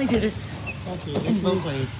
I did it. Okay, let's both ways.